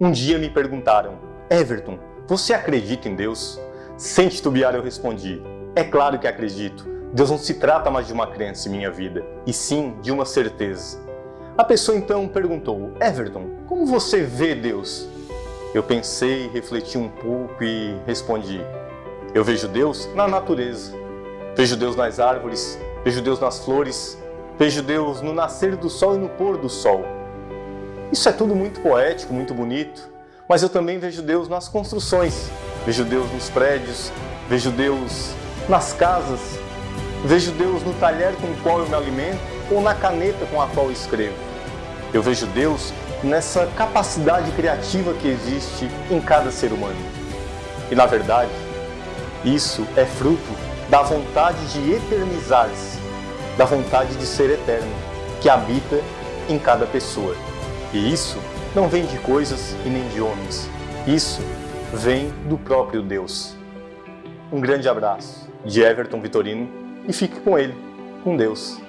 Um dia me perguntaram, Everton, você acredita em Deus? Sem titubear eu respondi, é claro que acredito. Deus não se trata mais de uma crença em minha vida, e sim de uma certeza. A pessoa então perguntou, Everton, como você vê Deus? Eu pensei, refleti um pouco e respondi, eu vejo Deus na natureza. Vejo Deus nas árvores, vejo Deus nas flores, vejo Deus no nascer do sol e no pôr do sol. Isso é tudo muito poético, muito bonito, mas eu também vejo Deus nas construções, vejo Deus nos prédios, vejo Deus nas casas, vejo Deus no talher com o qual eu me alimento ou na caneta com a qual eu escrevo. Eu vejo Deus nessa capacidade criativa que existe em cada ser humano. E na verdade, isso é fruto da vontade de eternizar-se, da vontade de ser eterno, que habita em cada pessoa. E isso não vem de coisas e nem de homens. Isso vem do próprio Deus. Um grande abraço de Everton Vitorino e fique com ele, com Deus.